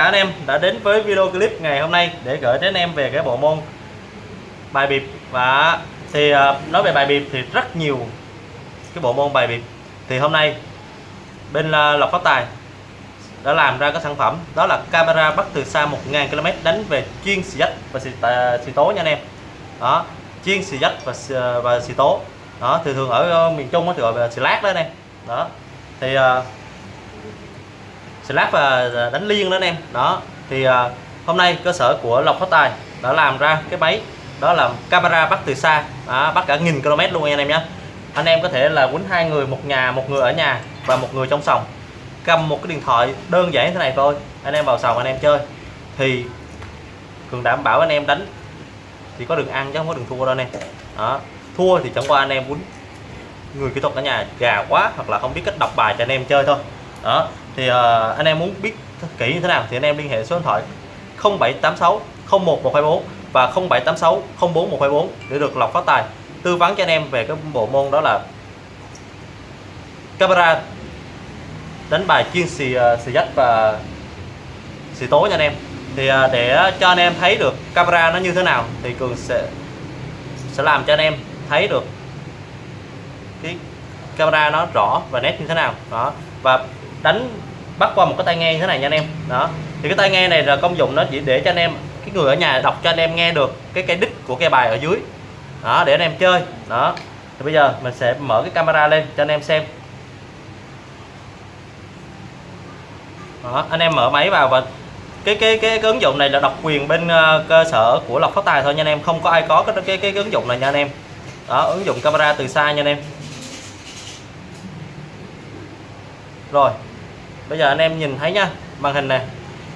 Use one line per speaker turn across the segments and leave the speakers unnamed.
cả anh em đã đến với video clip ngày hôm nay để gửi đến em về cái bộ môn bài biệp và thì à, nói về bài biệp thì rất nhiều cái bộ môn bài biệp thì hôm nay bên à, Lộc Phát Tài đã làm ra cái sản phẩm đó là camera bắt từ xa 1.000 km đánh về chuyên xì dách và xì, à, xì tố nha anh em. Đó chuyên xì dách và xì, à, và xì tố. Đó thường thường ở ờ, miền Trung nó thì gọi là xì lát đó anh em. Đó thì uh, slab và đánh liên đó anh em. Đó thì à, hôm nay cơ sở của Lộc Phát Tài đã làm ra cái máy đó là camera bắt từ xa đó, bắt cả nghìn km luôn anh em nhé anh em có thể là quýnh hai người một nhà một người ở nhà và một người trong sòng. Cầm một cái điện thoại đơn giản thế này thôi anh em vào sòng anh em chơi. Thì cường đảm bảo anh em đánh thì có đường ăn chứ không có đường thua đâu anh em. Đó thua thì chẳng qua anh em quýnh người kỹ thuật ở nhà gà quá hoặc là không biết cách đọc bài cho anh em chơi thôi đó thì uh, anh em muốn biết kỹ như thế nào thì anh em liên hệ số điện thoại 0786 01124 và 0786 04124 để được lọc phát tài. Tư vấn cho anh em về cái bộ môn đó là camera đánh bài chuyên xì ờ, xì dách và xì tố nha anh em. Thì ờ, để cho anh em thấy được camera nó như thế nào thì cường sẽ sẽ làm cho anh em thấy được cái camera nó rõ và nét như thế nào. Đó và đánh bắt qua một cái tai nghe như thế này nha anh em. Đó. Thì cái tai nghe này là công dụng nó chỉ để cho anh em cái người ở nhà đọc cho anh em nghe được cái cái đích của cây bài ở dưới. Đó để anh em chơi. Đó. Thì bây giờ mình sẽ mở cái camera lên cho anh em xem. Đó, anh em mở máy vào và cái cái cái, cái ứng dụng này là độc quyền bên uh, cơ sở của lộc phát tài thôi nha anh em. Không có ai có cái cái cái, cái ứng dụng này nha anh em. Đó ứng dụng camera từ xa nha anh em. Rồi bây giờ anh em nhìn thấy nha màn hình này.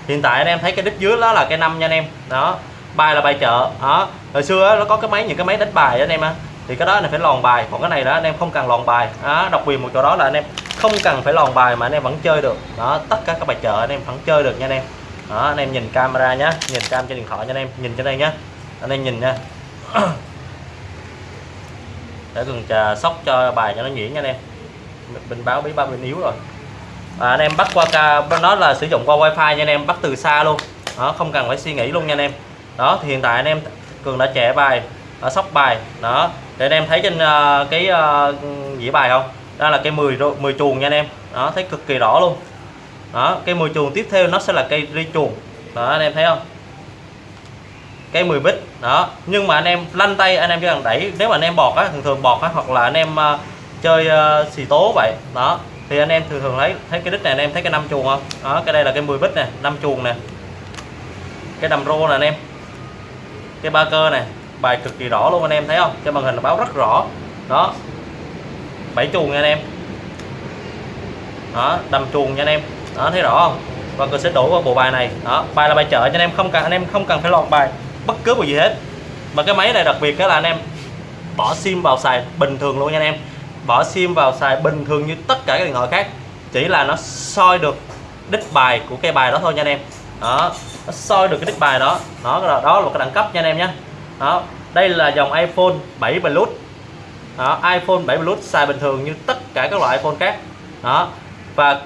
Hiện tại anh em thấy cái đít dưới đó là cái năm nha anh em. Đó, bài là bài chợ. Đó, hồi xưa nó có cái máy, những cái máy đánh bài anh em á. Thì cái đó là phải lòn bài, còn cái này đó anh em không cần lòn bài. Đó độc quyền một chỗ đó là anh em không cần phải lòn bài mà anh em vẫn chơi được. Đó, tất cả các bài chợ anh em vẫn chơi được nha anh em. Đó, anh em nhìn camera nhá, nhìn cam trên điện thoại nha anh em, nhìn trên đây nhá. Anh em nhìn nha. Để cần trà sóc cho bài cho nó nhuyễn nha anh em. Bình báo bí ba bên yếu rồi à, anh em bắt qua nó là sử dụng qua wifi nha anh em bắt từ xa luôn. Đó không cần phải suy nghĩ luôn nha anh em. Đó thì hiện tại anh em cường đã trẻ bài ở sóc bài. Đó để anh em thấy trên uh, cái uh, dĩa bài không? Đó là cây 10 10 chuồng nha anh em. Đó thấy cực kỳ rõ luôn. Đó cây 10 chuồng tiếp theo nó sẽ là cây ri chuồng. Đó anh em thấy không? Cây 10 bít. Đó nhưng mà anh em lăn tay anh em chỉ cần đẩy nếu mà anh em bọt á thường thường bọt á hoặc là anh em uh, chơi uh, xì tố vậy. Đó thì anh em thường thường thấy thấy cái đít này anh em thấy cái năm chuồng không? Đó, cái đây là cái 10 bít nè, năm chuồng nè. Cái đầm rô nè anh em. Cái ba cơ này bài cực kỳ rõ luôn anh em, thấy không? Trên màn hình là báo rất rõ. Đó. Bảy chuồng nha anh em. Đó, đầm chuồng nha anh em. Đó, thấy rõ không? Và cơ sẽ đổ vào bộ bài này. Đó, bài là bài chợ cho anh em, không cần, anh em không cần phải lọt bài bất cứ một gì hết. Mà cái máy này đặc biệt đó là anh em bỏ sim vào xài bình thường luôn nha anh em bỏ sim vào xài bình thường như tất cả các điện thoại khác. Chỉ là nó soi được đích bài của cây bài đó thôi nha anh em. Đó nó soi được cái đích bài đó. Đó là đó là một cái đẳng cấp nha anh em nhé. Đó đây là dòng iPhone 7 Plus. Đó, iPhone 7 Plus xài bình thường như tất cả các loại iPhone khác. Đó và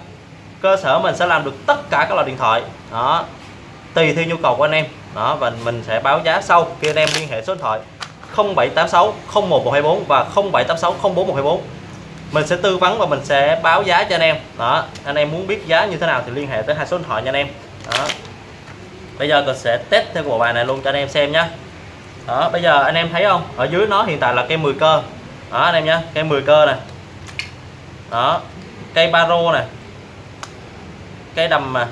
cơ sở mình sẽ làm được tất cả các loại điện thoại. Đó tùy theo nhu cầu của anh em. Đó và mình sẽ báo giá sau khi anh em liên hệ số điện thoại. 0786 01124 và 0786 04124 mình sẽ tư vấn và mình sẽ báo giá cho anh em. Đó, anh em muốn biết giá như thế nào thì liên hệ tới hai số điện thoại nha anh em. Đó. Bây giờ mình sẽ test theo bộ bài này luôn cho anh em xem nhé đó, bây giờ anh em thấy không? Ở dưới nó hiện tại là cây 10 cơ. Đó, anh em nhé cây 10 cơ này đó, cây baro này cây đầm mà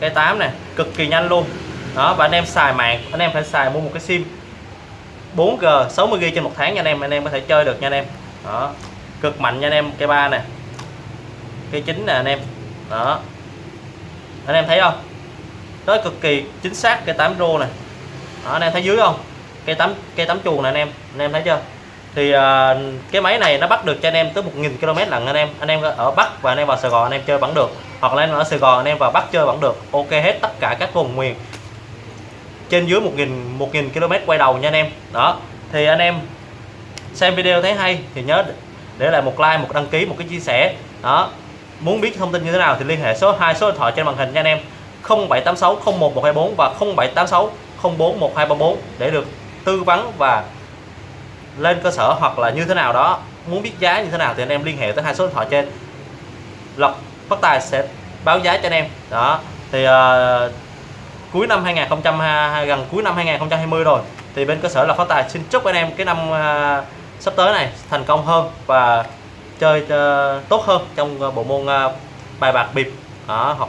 cây 8 này cực kỳ nhanh luôn. Đó, và anh em xài mạng, anh em phải xài mua một cái sim. 4G 60GB trên một tháng nha anh em anh em có thể chơi được nha anh em. Đó cực mạnh nha anh em cây ba này cây chín nè anh em. Đó. Anh em thấy không? Đó cực kỳ chính xác cây 8 rô này đó, anh em thấy dưới không? Cây tắm cây tắm chuồng này anh em anh em thấy chưa? Thì uh, cái máy này nó bắt được cho anh em tới 1.000 km lần anh em. Anh em ở Bắc và anh em vào Sài Gòn anh em chơi vẫn được. Hoặc là anh em ở Sài Gòn anh em vào Bắc chơi vẫn được. Ok hết tất cả các vùng miền trên dưới 1.000 1.000 km quay đầu nha anh em. Đó thì anh em xem video thấy hay thì nhớ để lại một like một đăng ký một cái chia sẻ. Đó muốn biết thông tin như thế nào thì liên hệ số hai số điện thoại trên màn hình nha anh em. 0786 01124 và 0786 041234 để được tư vấn và lên cơ sở hoặc là như thế nào đó. Muốn biết giá như thế nào thì anh em liên hệ tới hai số điện thoại trên. Lộc Phát Tài sẽ báo giá cho anh em. Đó thì uh, cuối năm 2020 gần cuối năm 2020 rồi. Thì bên cơ sở là Phát Tài. Xin chúc anh em cái năm uh, sắp tới này thành công hơn và chơi uh, tốt hơn trong uh, bộ môn uh, bài bạc bịp. Đó, hoặc